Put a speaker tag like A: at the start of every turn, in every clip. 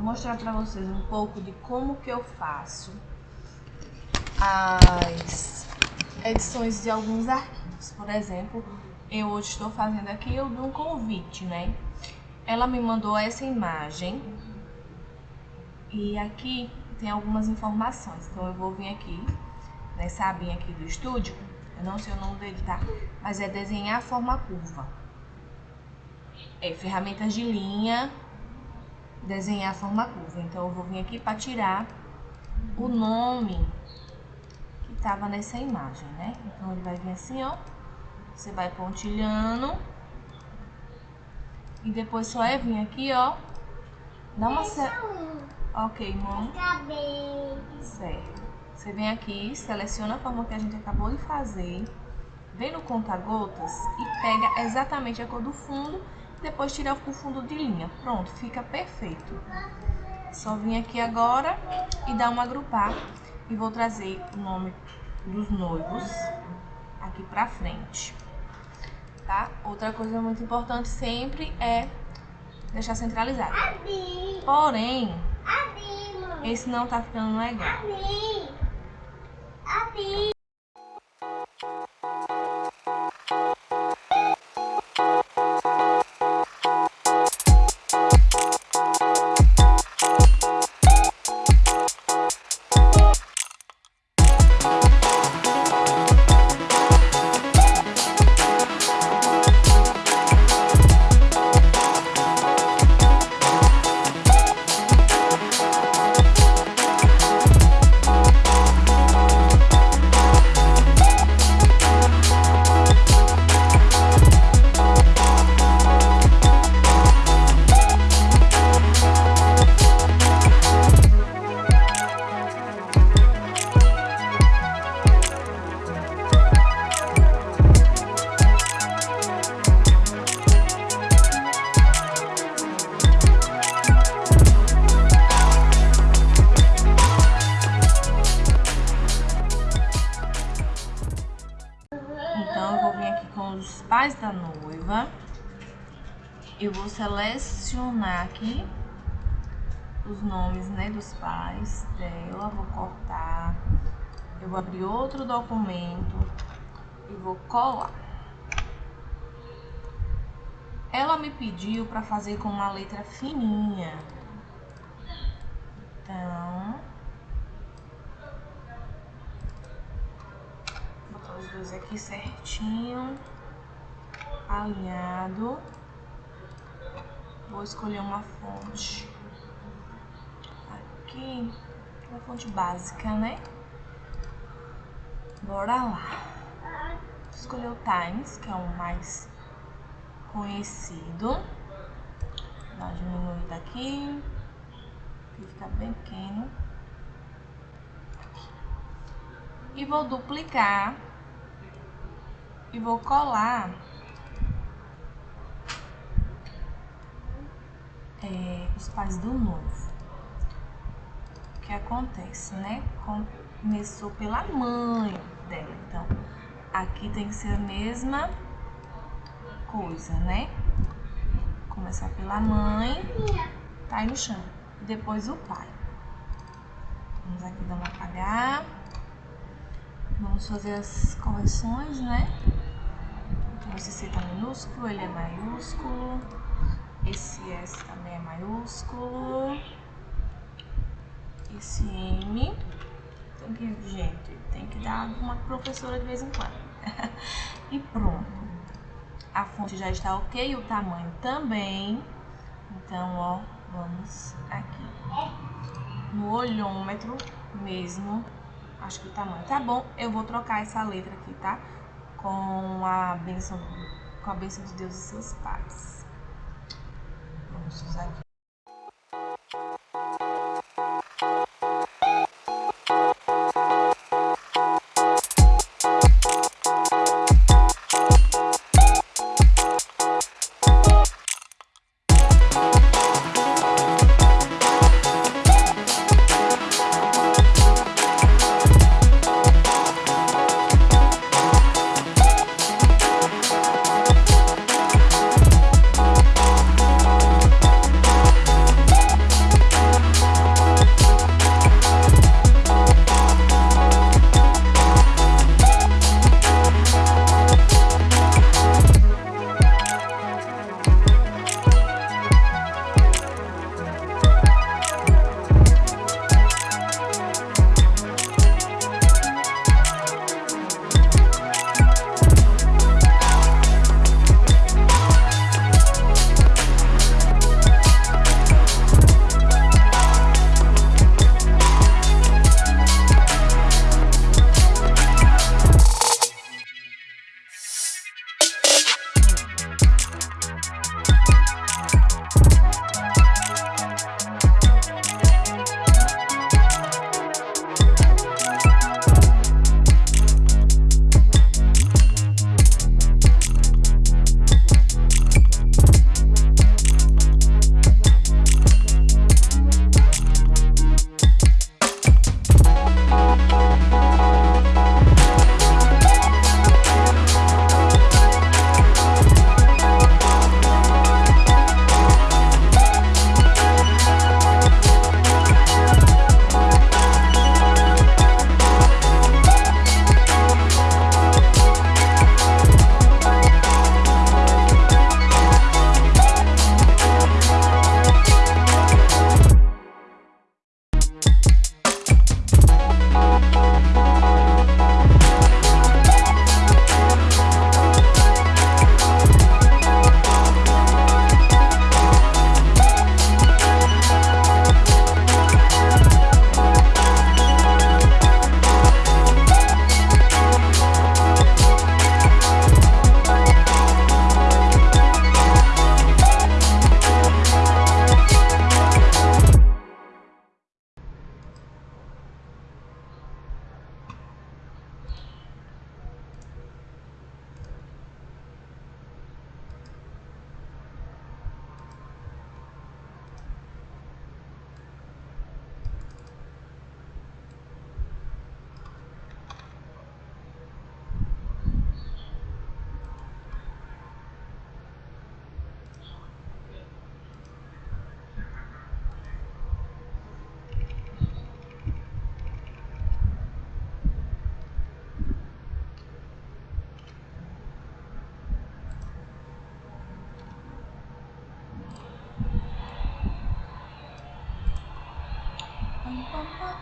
A: vou mostrar para vocês um pouco de como que eu faço as edições de alguns arquivos. Por exemplo, eu hoje estou fazendo aqui o de um convite, né? Ela me mandou essa imagem e aqui tem algumas informações. Então eu vou vir aqui nessa abinha aqui do estúdio, eu não sei o nome dele, tá? Mas é desenhar forma curva. É ferramentas de linha, desenhar a forma curva. Então eu vou vir aqui para tirar o nome que estava nessa imagem, né? Então ele vai vir assim, ó. Você vai pontilhando. E depois só é vir aqui, ó. Dá uma... Ok, mãe. Certo. Você vem aqui, seleciona a forma que a gente acabou de fazer. Vem no conta-gotas e pega exatamente a cor do fundo depois tirar o fundo de linha. Pronto, fica perfeito. Só vim aqui agora e dar uma agrupar. E vou trazer o nome dos noivos aqui pra frente. Tá? Outra coisa muito importante sempre é deixar centralizado. Porém, esse não tá ficando legal. Selecionar aqui os nomes, né, dos pais dela. Vou cortar. Eu vou abrir outro documento e vou colar. Ela me pediu para fazer com uma letra fininha. Então, vou botar os dois aqui certinho alinhado. Vou escolher uma fonte aqui, uma fonte básica, né? Bora lá. Vou escolher o Times, que é o mais conhecido. Dá uma diminuída aqui, que fica bem pequeno. E vou duplicar e vou colar é, os pais do noivo. O que acontece, né? Começou pela mãe dela, então aqui tem que ser a mesma coisa, né? Começar pela mãe, tá aí no chão, depois o pai. Vamos aqui dar uma apagar. Vamos fazer as correções, né? Então, esse C tá minúsculo, ele é maiúsculo. Esse S também é maiúsculo. Esse M. Tem que, gente, tem que dar uma professora de vez em quando. e pronto. A fonte já está ok, o tamanho também. Então, ó, vamos aqui. No olhômetro mesmo. Acho que o tamanho tá bom. Eu vou trocar essa letra aqui, tá? Com a bênção, com a bênção de Deus e seus pais usar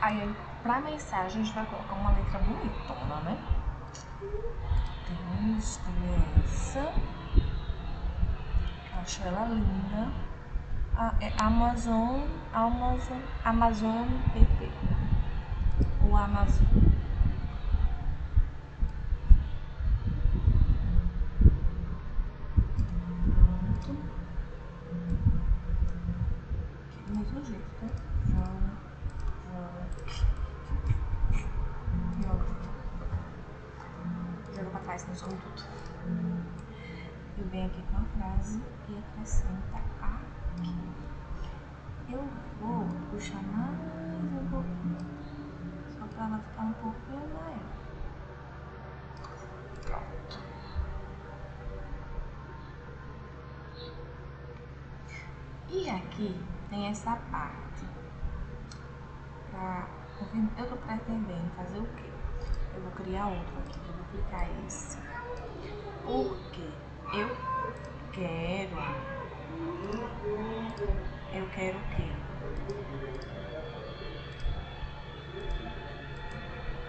A: Aí, pra mensagem, a gente vai colocar uma letra bonitona, né? Temos essa. Acho ela linda. Ah, é Amazon, Amazon, Amazon PP. O Amazon. Pronto. Do mesmo jeito, tá? Joga, joga. Joga. Joga pra trás, não some tudo. Aqui com a frase e acrescenta aqui. Eu vou puxar mais um pouquinho, só para ela ficar um pouquinho maior. Pronto. E aqui tem essa parte para eu estou pretendendo fazer o quê? Eu vou criar outro aqui, eu vou clicar esse. Porque eu quero eu quero o quê?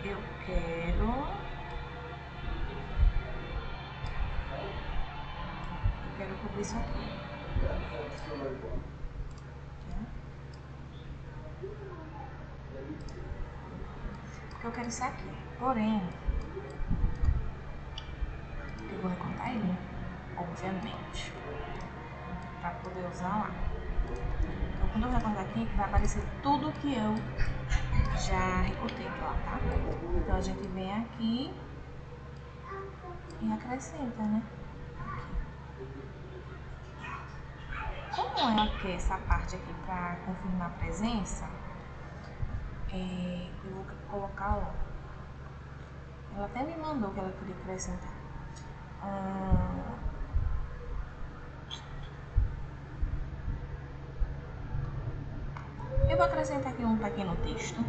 A: Eu quero. Eu quero cobrir isso aqui. Porque eu quero isso aqui. Porém, eu vou recortar ele? Obviamente, para poder usar lá. Então, quando eu recortar aqui, vai aparecer tudo que eu já recortei lá, tá? Então, a gente vem aqui e acrescenta, né? Como é aqui essa parte aqui para confirmar a presença, é, eu vou colocar, ó. Ela até me mandou que ela queria acrescentar. Hum, Vou acrescentar aqui um pequeno texto.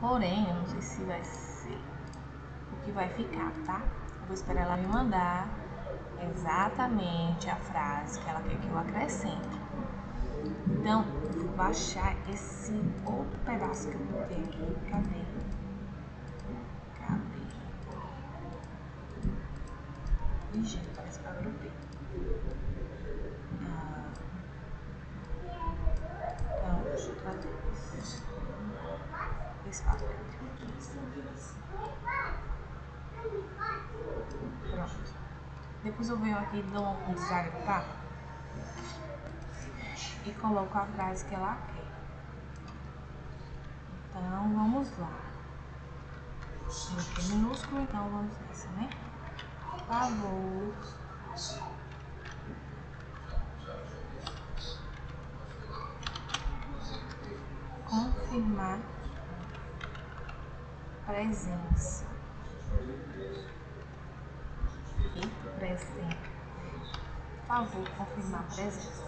A: Porém, eu não sei se vai ser o que vai ficar, tá? Eu vou esperar ela me mandar exatamente a frase que ela quer que eu acrescente. Então, vou baixar esse outro pedaço que eu botei aqui. Cadê? Cadê? Ih, gente, parece que eu Pronto. Depois eu venho aqui, dou um desagrupar e coloco a frase que ela quer. Então, vamos lá. Aqui minúsculo, então vamos nessa, né? Favor. Presença. Presença. Por favor, confirmar presença.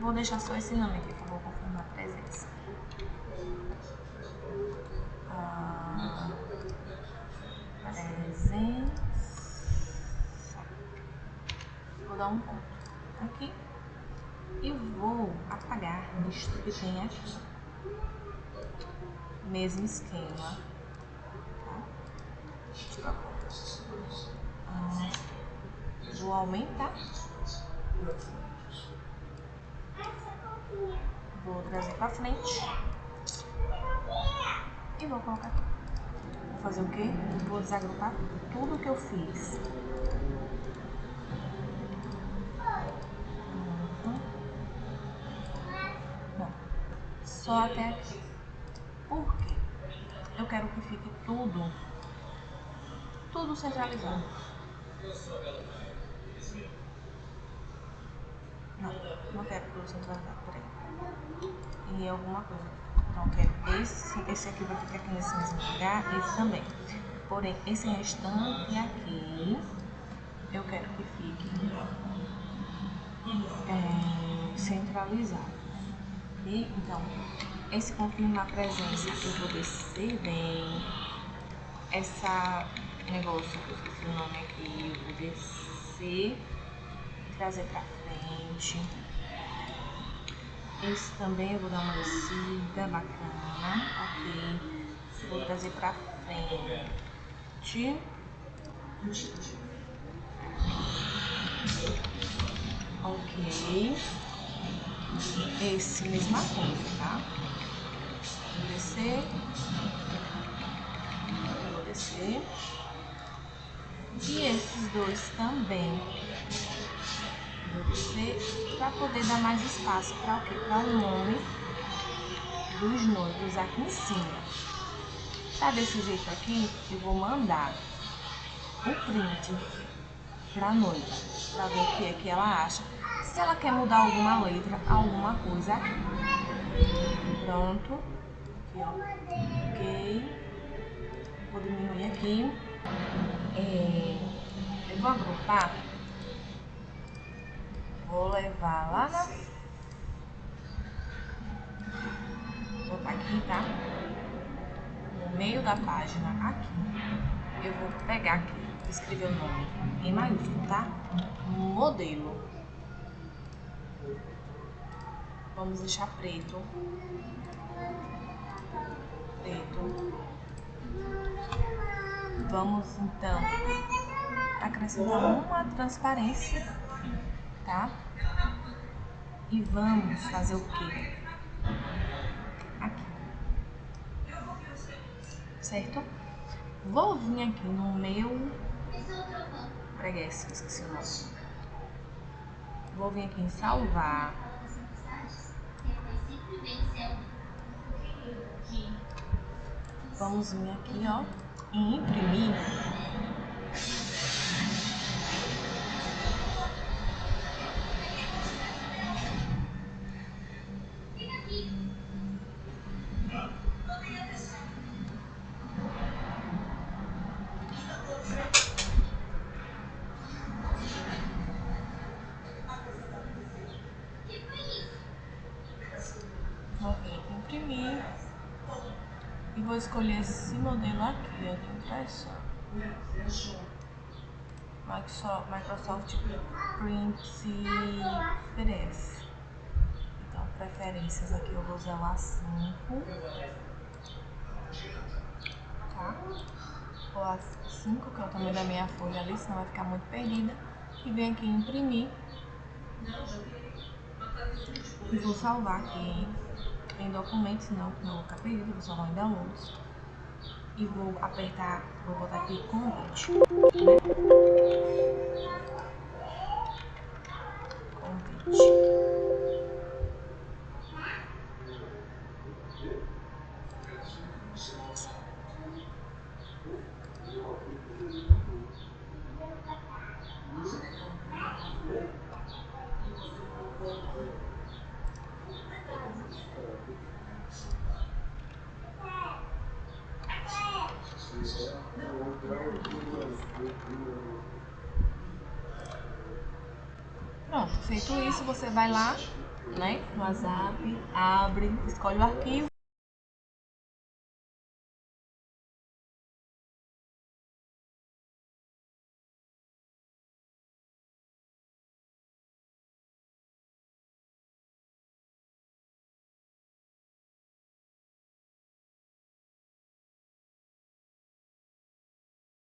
A: Vou deixar só esse nome aqui, por favor, confirmar presença. Ah, presença. Vou dar um ponto aqui. E vou apagar isto que tem aqui. Mesmo esquema ah, vou aumentar. Vou trazer pra frente. E vou colocar aqui. Vou fazer o quê? Vou desagrupar tudo que eu fiz. Não. Só até aqui. Quero que fique tudo tudo centralizado. Não, não quero tudo centralizado, peraí. E alguma coisa. Então, quero esse, esse aqui vai ficar aqui nesse mesmo lugar, esse também. Porém, esse restante aqui, eu quero que fique é, centralizado. E, então, esse confirma a presença, eu vou descer bem. Essa negócio eu esqueci o nome aqui, eu vou descer, trazer pra frente. Esse também eu vou dar uma descida bacana. Ok. Vou trazer pra frente. Ok. Esse, mesma coisa, tá? Vou descer. Vou descer. E esses dois também. Vou descer para poder dar mais espaço para o quê? Para o nome dos noivos aqui em cima. Tá desse jeito aqui, eu vou mandar o print para noiva, para ver o que é que ela acha. Se ela quer mudar alguma letra, alguma coisa. Pronto. Aqui, ó. Ok. Vou diminuir aqui. É, eu vou agrupar. Vou levar lá na... Vou botar aqui, tá? No meio da página, aqui. Eu vou pegar aqui, escrever o nome em maiúsculo, tá? Modelo. Vamos deixar preto. Preto. Vamos então acrescentar uma transparência, tá? E vamos fazer o quê? Aqui. Certo? Vou vir aqui no meu preguiça, esqueci o nome. Vou vir aqui em salvar. Vamos vir aqui, ó, em imprimir. E vou escolher esse modelo aqui, ó, de impressão. Microsoft, Microsoft Print PDF. Então, preferências aqui eu vou usar o A5. Tá? O A5, que é o tamanho da minha folha ali, senão vai ficar muito perdida. E venho aqui imprimir. E vou salvar aqui em documentos, não, não vou ficar perdido, vou salvar em downloads. E vou apertar, vou botar aqui convite. Né? Pronto, feito isso, você vai lá, né, no WhatsApp, abre, escolhe o arquivo.